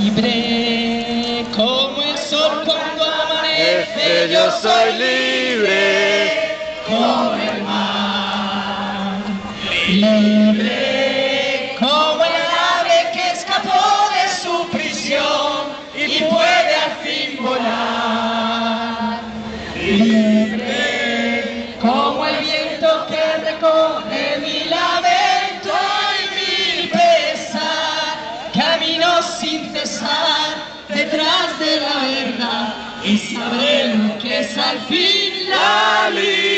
Libre como el sol cuando amanece, yo soy libre. Como el mar. Libre Camino sin cesar detrás de la verdad y saber lo que es al fin la libertad.